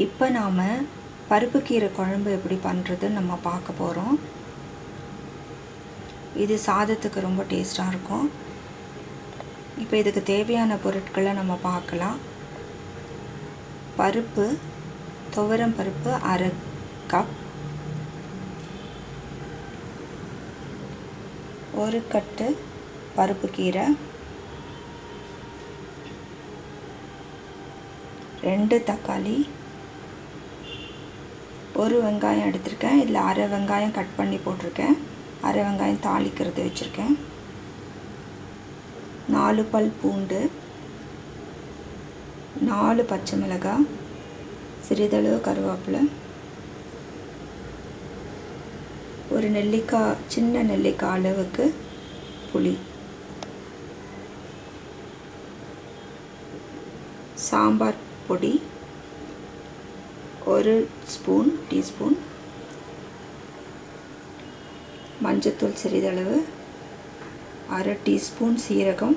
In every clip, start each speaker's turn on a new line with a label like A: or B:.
A: இப்போ நாம் பருப்பு கீரை குழம்பு எப்படி பண்ணுறதுன்னு நம்ம பார்க்க போகிறோம் இது சாதத்துக்கு ரொம்ப டேஸ்ட்டாக இருக்கும். இப்போ இதுக்கு தேவையான பொருட்களை நம்ம பார்க்கலாம். பருப்பு துவரம் பருப்பு அரை கப் ஒரு கட்டு பருப்பு கீரை. ரெண்டு தக்காளி. ஒரு வெங்காயம் எடுத்திருக்கேன். இதில் அரை வெங்காயம் கட் பண்ணி போட்டிருக்கேன். அரை வெங்காயம் தாளிக்கிறது வச்சுருக்கேன். நாலு பல் பூண்டு. நாலு பச்சை மிளகாய் சிறிதளவு கருவேப்பிலை. ஒரு நெல்லிக்காய் சின்ன நெல்லிக்காய் அளவுக்கு புளி. சாம்பார் பொடி. ஒரு ஸ்பூன் டீஸ்பூன். மஞ்சத்தூள் சிறிதளவு. அரை டீஸ்பூன் சீரகம்.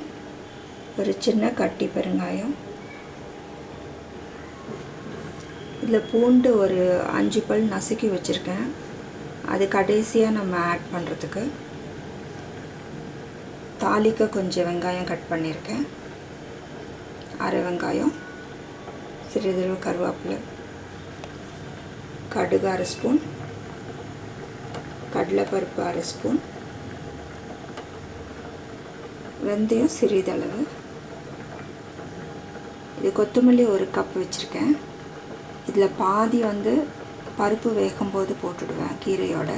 A: ஒரு சின்ன கட்டி பெருங்காயம். இதில் பூண்டு ஒரு அஞ்சு பல் நசுக்கி வச்சுருக்கேன். அது கடைசியாக நம்ம ஆட் பண்ணுறதுக்கு தாளிக்க கொஞ்சம் வெங்காயம் கட் பண்ணியிருக்கேன் அரை வெங்காயம். சிறிதளவு கருவேப்பிலை. கடுகு அரை ஸ்பூன் கடலைப்பருப்பு அரை ஸ்பூன் வெந்தயம் சிறிதளவு. இது கொத்தமல்லி ஒரு கப் வச்சுருக்கேன். இதில் பாதி வந்து பருப்பு வேகும்போது போட்டுடுவேன் கீரையோட.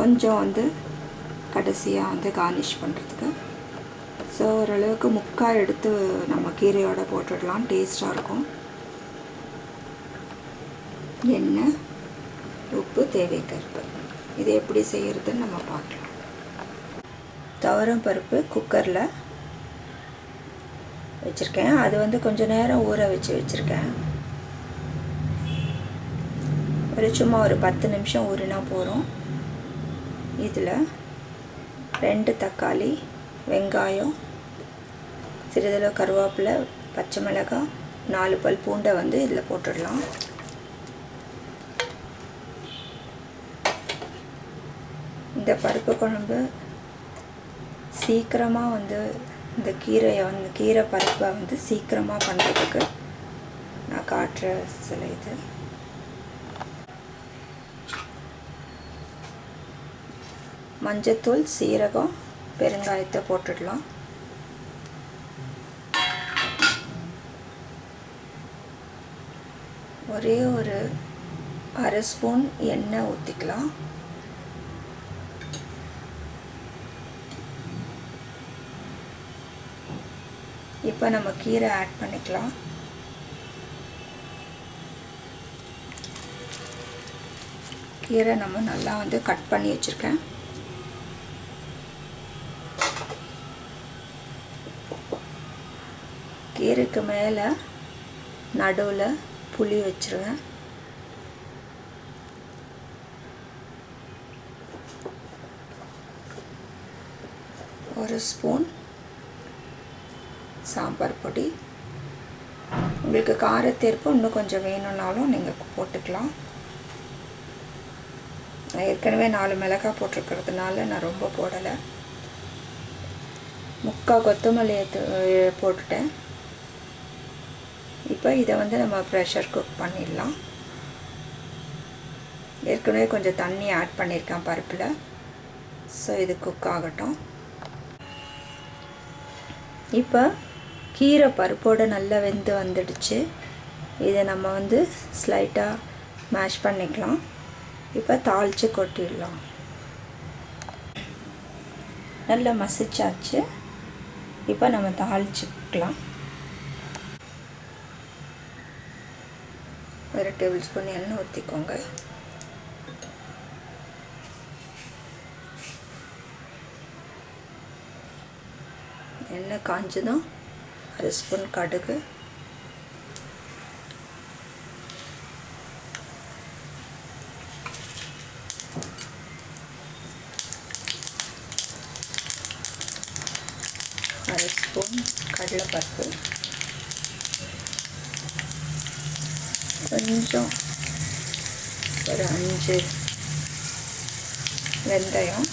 A: கொஞ்சம் வந்து கடைசியாக வந்து கார்னிஷ் பண்ணுறதுக்கு ஸோ ஓரளவுக்கு முக்கால் எடுத்து நம்ம கீரையோட போட்டுடலாம். டேஸ்ட்டாக இருக்கும். எண்ணெய் உப்பு தேவை கருப்பு. இது எப்படி செய்கிறதுன்னு நம்ம பார்க்கலாம். துவரம் பருப்பு குக்கரில் வச்சுருக்கேன். அது வந்து கொஞ்சம் நேரம் ஊற வச்சு வச்சுருக்கேன். ஒரு சும்மா ஒரு பத்து நிமிஷம் ஊறினா போகிறோம் இதில் ரெண்டு தக்காளி வெங்காயம் சிறிதளவு கருவேப்பிலை பச்சை மிளகாய் நாலு பல் பூண்டை வந்து இதில் போட்டுடலாம். இந்த பருப்பு குழம்பு சீக்கிரமாக வந்து இந்த கீரையை வந்து கீரை பருப்பை வந்து சீக்கிரமாக பண்ணுறதுக்கு நான் காட்டுற சில இது. மஞ்சத்தூள் சீரகம் பெருங்காயத்தை போட்டுடலாம். ஒரே ஒரு அரை ஸ்பூன் எண்ணெய் ஊற்றிக்கலாம் இப்போ நம்ம கீரை ஆட் பண்ணிக்கலாம். கீரை நம்ம நல்லா வந்து கட் பண்ணி வச்சுருக்கேன். கீரைக்கு மேலே நடுவில் புளி வச்சுருவேன். ஒரு ஸ்பூன் சாம்பார் பொடி. உங்களுக்கு காரத்தேர்ப்பு இன்னும் கொஞ்சம் வேணும்னாலும் நீங்கள் போட்டுக்கலாம். நான் ஏற்கனவே நாலு மிளகாய் போட்டிருக்கிறதுனால நான் ரொம்ப போடலை. முக்கால் கொத்தமல்லியை போட்டுட்டேன். இப்போ இதை வந்து நம்ம ப்ரெஷர் குக் பண்ணிடலாம். ஏற்கனவே கொஞ்சம் தண்ணி ஆட் பண்ணியிருக்கேன் பருப்பில். ஸோ இது குக் ஆகட்டும். இப்போ கீரை பருப்போடு நல்லா வெந்து வந்துடுச்சு. இதை நம்ம வந்து ஸ்லைட்டாக மேஷ் பண்ணிக்கலாம். இப்போ தாளித்து கொட்டிடலாம். நல்லா மசிச்சாச்சு. இப்போ நம்ம தாளிச்சுக்கலாம். ஒரு டேபிள் ஸ்பூன் எண்ணெய் ஊற்றிக்கோங்க எண்ணெய் காஞ்சதும் அரை ஸ்பூன் கடுகு. அரை ஸ்பூன் கடலைப்பருப்பு. கொஞ்சம் ஒரு அஞ்சு வெந்தயம்.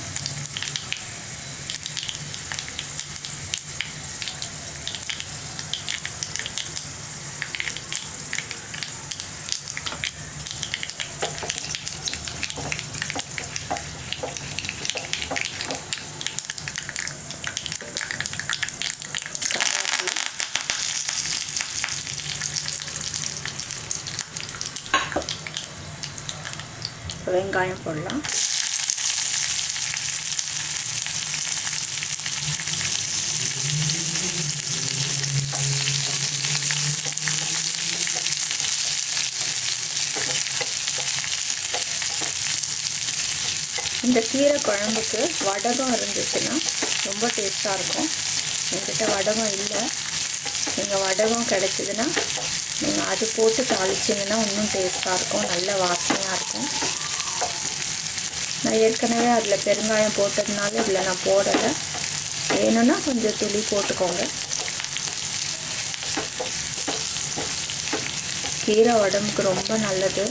A: வெங்காயம் போடலாம். இந்த கீரை குழம்புக்கு வடகம் இருந்துச்சுன்னா ரொம்ப டேஸ்ட்டாக இருக்கும். என்கிட்ட வடகம் இல்லை. நீங்கள் வடகம் கிடச்சிதுன்னா நீங்கள் அது போட்டு தாளிச்சிங்கன்னா இன்னும் டேஸ்ட்டாக இருக்கும். நல்ல வாசனையாக இருக்கும். நான் ஏற்கனவே அதில் பெருங்காயம் போட்டதுனால இதில் நான் போடலை. வேணும்னா கொஞ்சம் துளி போட்டுக்கோங்க. கீரை உடம்புக்கு ரொம்ப நல்லது.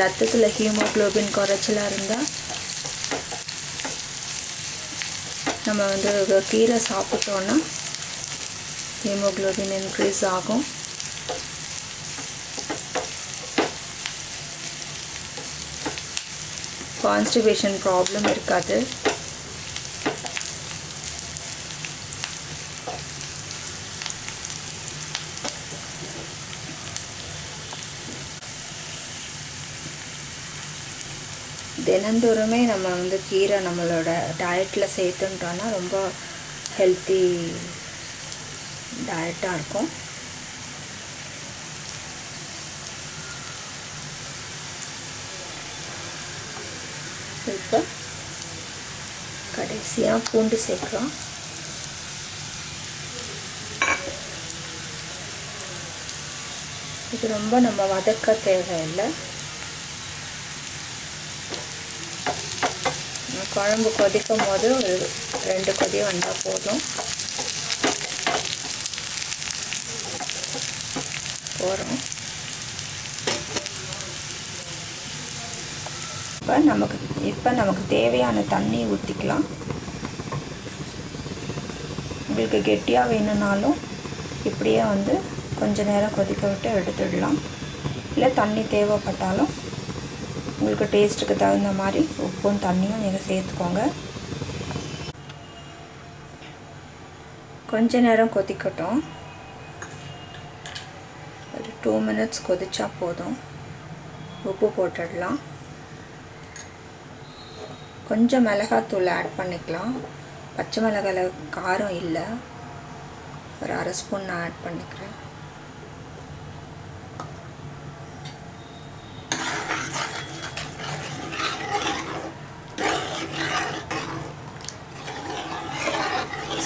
A: ரத்தத்தில் ஹீமோக்ளோபின் குறைச்சலாக இருந்தால் நம்ம வந்து கீரை சாப்பிட்டோன்னா ஹீமோக்ளோபின் இன்க்ரீஸ் ஆகும். கான்ஸ்டிபேஷன் ப்ராப்ளம் இருக்காது. தினந்தோறுமே நம்ம வந்து கீரை நம்மளோட டயட்டில் சேர்த்துட்டோன்னா ரொம்ப ஹெல்த்தி டயட்டாக இருக்கும். இப்போ கடைசியாக பூண்டு சேர்க்குறோம் இது ரொம்ப நம்ம வதக்க தேவையில்லை. குழம்பு கொதிக்கும் போது ஒரு ரெண்டு கொதி வந்தால் போதும். போகிறோம் இப்போ நமக்கு இப்போ நமக்கு தேவையான தண்ணி ஊற்றிக்கலாம் உங்களுக்கு கெட்டியாக வேணும்னாலும் இப்படியே வந்து கொஞ்ச நேரம் கொதிக்க விட்டு எடுத்துடலாம். இல்லை தண்ணி தேவைப்பட்டாலும் உங்களுக்கு டேஸ்ட்டுக்கு தகுந்த மாதிரி உப்பும் தண்ணியும் நீங்கள் சேர்த்துக்கோங்க. கொஞ்ச நேரம் கொதிக்கட்டும். ஒரு டூ மினிட்ஸ் கொதிச்சா போதும். உப்பு போட்டுடலாம். கொஞ்சம் மிளகாத்தூள் ஆட் பண்ணிக்கலாம். பச்சை மிளகாயில் காரம் இல்லை. ஒரு அரை ஸ்பூன் நான் ஆட் பண்ணிக்கிறேன்.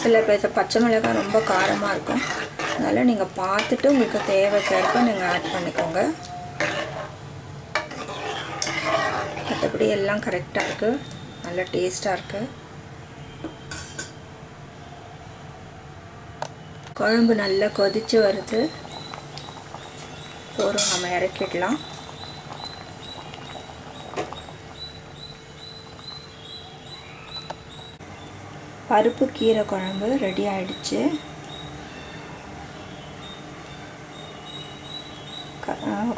A: சில பேர் பச்சை மிளகாய் ரொம்ப காரமாக இருக்கும். அதனால் நீங்கள் பார்த்துட்டு உங்களுக்கு தேவைக்கேற்ப நீங்கள் ஆட் பண்ணிக்கோங்க. மற்றபடி எல்லாம் கரெக்டாக இருக்குது நல்ல டேஸ்ட்டாக இருக்குது குழம்பு நல்லா கொதித்து வருது. சோறும் நம்ம இறக்கிடலாம். பருப்பு கீரை குழம்பு ரெடி ஆயிடுச்சு.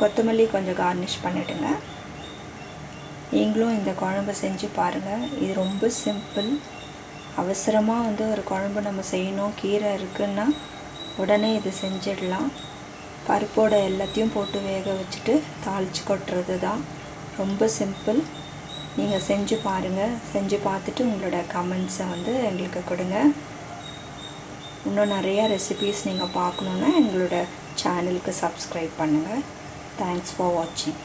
A: கொத்தமல்லி கொஞ்சம் கார்னிஷ் பண்ணிவிடுங்க நீங்களும் இந்த குழம்பு செஞ்சு பாருங்கள் இது ரொம்ப சிம்பிள் அவசரமாக வந்து ஒரு குழம்பு நம்ம செய்யணும். கீரை இருக்குன்னா உடனே இது செஞ்சிடலாம். பருப்போட எல்லாத்தையும் போட்டு வேக வச்சுட்டு தாளித்து கொட்டுறது தான் ரொம்ப சிம்பிள் நீங்கள் செஞ்சு பாருங்கள் செஞ்சு பார்த்துட்டு உங்களோட கமெண்ட்ஸை வந்து எங்களுக்கு கொடுங்க. இன்னும் நிறையா ரெசிபீஸ் நீங்கள் பார்க்கணுன்னா எங்களோட சேனலுக்கு சப்ஸ்கிரைப் பண்ணுங்கள் தேங்க்ஸ் ஃபார் வாட்சிங்